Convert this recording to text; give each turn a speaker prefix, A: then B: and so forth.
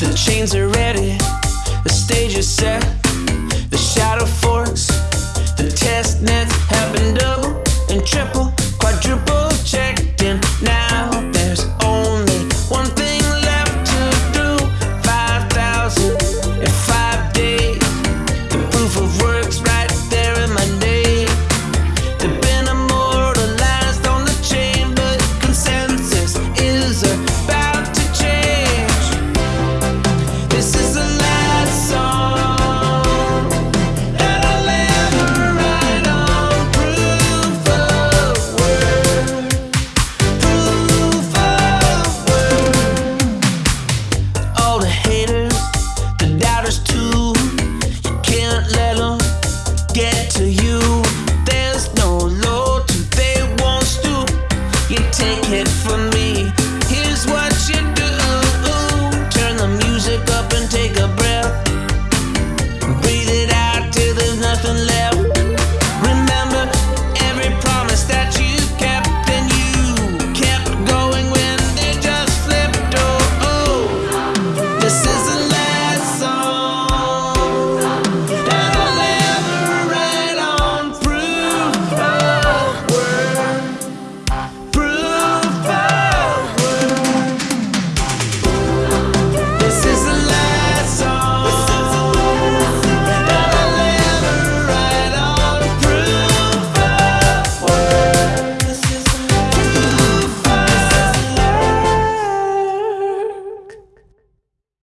A: The chains are ready, the stage is set, the shout. for me.